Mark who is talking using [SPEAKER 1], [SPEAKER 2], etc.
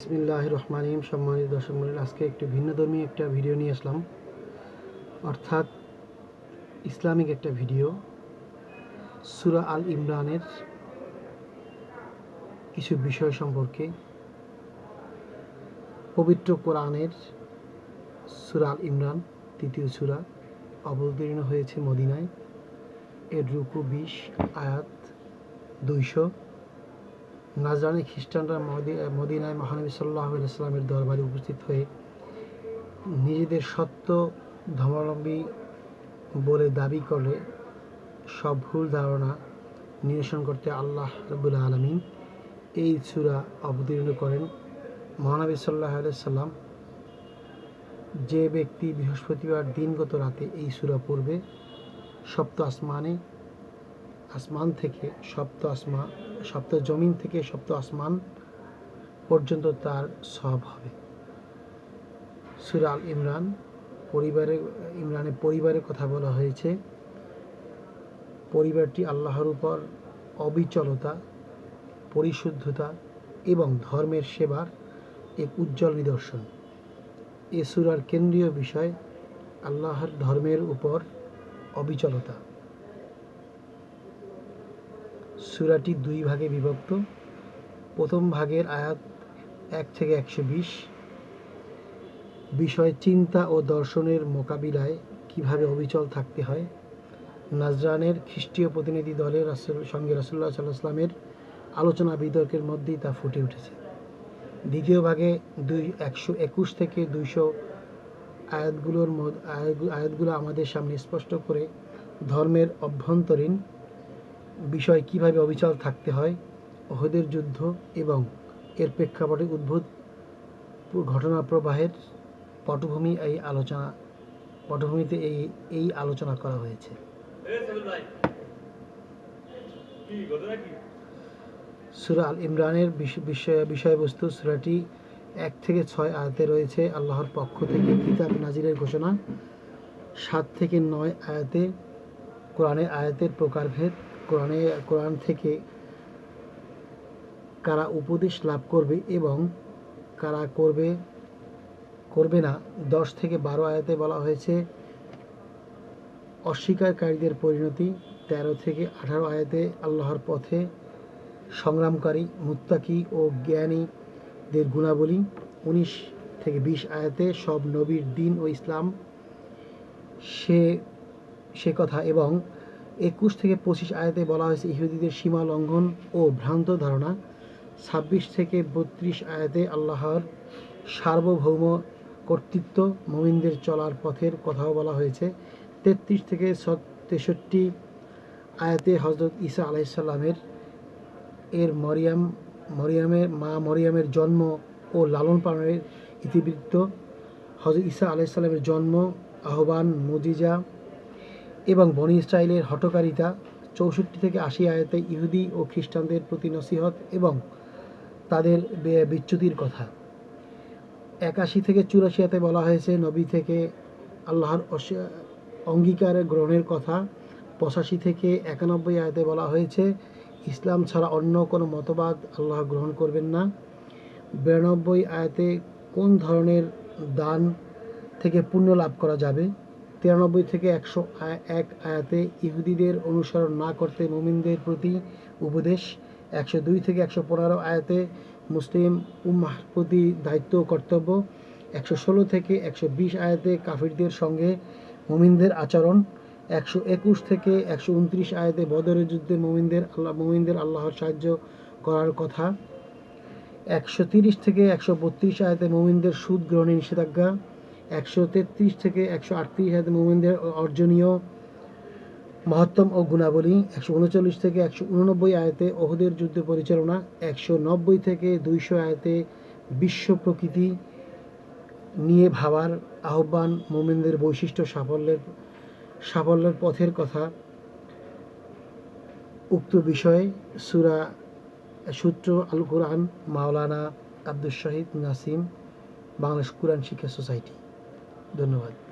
[SPEAKER 1] বিসমিল্লাহ রহমানিম সম্মানিত দর্শক মন্ডলী আজকে একটু ভিন্নধর্মী একটা ভিডিও নিয়ে আসলাম। অর্থাৎ ইসলামিক একটা ভিডিও। সুরা আল ইমরানের কিছু বিষয় সম্পর্কে। পবিত্র কোরআনের সুরা আল ইমরান, তৃতীয় সুরা, অবতীর্ণ হয়েছে মদিনায়। এর রুকু বিশ, আয়াত দুইশো। নাজরানি খ্রিস্টানরা মদি- মদিনায় মহানবী সাল্লাহ ইসলামের দরবারে উপস্থিত হয়ে নিজেদের সত্য ধর্মাবলম্বী বলে দাবি করে সব ভুল ধারণা নিরসন করতে আল্লাহ রবুল আলমিন এই সূরা অবতীর্ণ করেন। মহানবী সাল্লাহ সাল্লাম যে ব্যক্তি বৃহস্পতিবার দিনগত রাতে এই সুরা পড়বে, সপ্ত আসমানে আসমান থেকে সপ্ত আসমা, সপ্ত জমিন থেকে সপ্ত আসমান পর্যন্ত তার সব হবে। সুরা আল ইমরান পরিবারে, ইমরানের পরিবারের কথা বলা হয়েছে। পরিবারটি আল্লাহর উপর অবিচলতা, পরিশুদ্ধতা এবং ধর্মের সেবার এক উজ্জ্বল নিদর্শন। এ সুরার কেন্দ্রীয় বিষয় আল্লাহর ধর্মের উপর অবিচলতা। সূরাটি দুই ভাগে বিভক্ত। প্রথম ভাগের আয়াত এক থেকে একশো বিশ। বিষয় চিন্তা ও দর্শনের মোকাবিলায় কীভাবে অবিচল থাকতে হয়? নাজরানের খ্রিস্টীয় প্রতিনিধি দলের সঙ্গে রাসুল্লাহ সাল্লাহ আসলামের আলোচনা বিতর্কের মধ্যেই তা ফুটে উঠেছে। দ্বিতীয় ভাগে দুই, একশো একুশ থেকে দুইশো আয়াতগুলোর আয়াতগুলো আমাদের সামনে স্পষ্ট করে ধর্মের অভ্যন্তরীণ বিষয় কীভাবে অবিচল থাকতে হয় ওহদের যুদ্ধ এবং এর প্রেক্ষাপটে উদ্ভূত ঘটনা প্রবাহের পটভূমি এই আলোচনা পটভূমিতে এই এই আলোচনা করা হয়েছে। সুরা আল ইমরানের বিষ- বিষয় বিষয়বস্তু সুরাটি এক থেকে ছয় আয়াতে রয়েছে। আল্লাহর পক্ষ থেকে কিতাব নাজিরের ঘোষণা। সাত থেকে নয় আয়াতে কোরআনের আয়াতের প্রকারভেদ। কোরআনে, কোরআন থেকে কারা উপদেশ লাভ করবে এবং কারা করবে করবে না, দশ থেকে বারো আয়াতে বলা হয়েছে, অস্বীকারীদের পরিণতি তেরো থেকে আঠারো আয়াতে আল্লাহর পথে সংগ্রামকারী, মুত্তাকি ও জ্ঞানীদের গুণাবলী, উনিশ থেকে বিশ আয়াতে সব নবীর দিন ও ইসলাম সে সে কথা এবং একুশ থেকে পঁচিশ আয়াতে বলা হয়েছে, ইহুদিদের সীমা লঙ্ঘন ও ভ্রান্ত ধারণা। ছাব্বিশ থেকে বত্রিশ আয়াতে আল্লাহর সার্বভৌম কর্তৃত্ব, মোমিনদের চলার পথের কথাও বলা হয়েছে। তেত্রিশ থেকে তেষট্টি আয়াতে হজরত ঈসা আলাইসাল্লামের এর মরিয়াম, মরিয়ামের, মা মরিয়ামের জন্ম ও লালন পালনের ইতিবৃত্ত। হজরত ঈসা আলাইসাল্লামের জন্ম, আহ্বান, মুজিজা এবং বনি ইসরায়েলের হটকারিতা চৌষট্টি থেকে আশি আয়াতে ইহুদি ও খ্রিস্টানদের প্রতি নসিহত এবং তাদের বিচ্যুতির কথা। একাশি থেকে চুরাশি আয়াতে বলা হয়েছে, নবী থেকে আল্লাহর অঙ্গীকার গ্রহণের কথা। পঁচাশি থেকে একানব্বই আয়াতে বলা হয়েছে, ইসলাম ছাড়া অন্য কোনো মতবাদ আল্লাহ গ্রহণ করবেন না। বিরানব্বই আয়াতে কোন ধরনের দান থেকে পুণ্য লাভ করা যাবে? তিরানব্বই থেকে একশো এক আয়াতে ইহুদিদের অনুসরণ না করতে মুমিনদের প্রতি উপদেশ, একশো দুই থেকে একশো পনেরো আয়াতে মুসলিম উম্মাহ প্রতি দায়িত্ব কর্তব্য, একশো ষোলো থেকে একশো বিশ আয়াতে কাফিরদের সঙ্গে মুমিনদের আচরণ, একশো একুশ থেকে একশো উনত্রিশ আয়াতে বদরের যুদ্ধে মুমিনদের আল্লাহ মুমিনদের আল্লাহর সাহায্য করার কথা, একশো তিরিশ থেকে একশো বত্রিশ আয়াতে মুমিনদের সুদ গ্রহণে নিষেধাজ্ঞা একশো তেত্রিশ থেকে একশো আটত্রিশ আয়াতে মুমিনদের অর্জনীয় মহত্তম ও গুণাবলী, একশো উনচল্লিশ থেকে একশো উননব্বই আয়াতে ওহুদের যুদ্ধ পরিচালনা, একশো নব্বই থেকে দুইশো আয়তে বিশ্ব প্রকৃতি নিয়ে ভাবার আহ্বান মোমেনদের বৈশিষ্ট্য সাফল্যের সাফল্যের পথের কথা। উক্ত বিষয়ে সুরা সূত্র আল কোরআন মাওলানা আব্দুল শহীদ নাসিম, বাংলাদেশ কোরআন শিক্ষা সোসাইটি। ধন্যবাদ।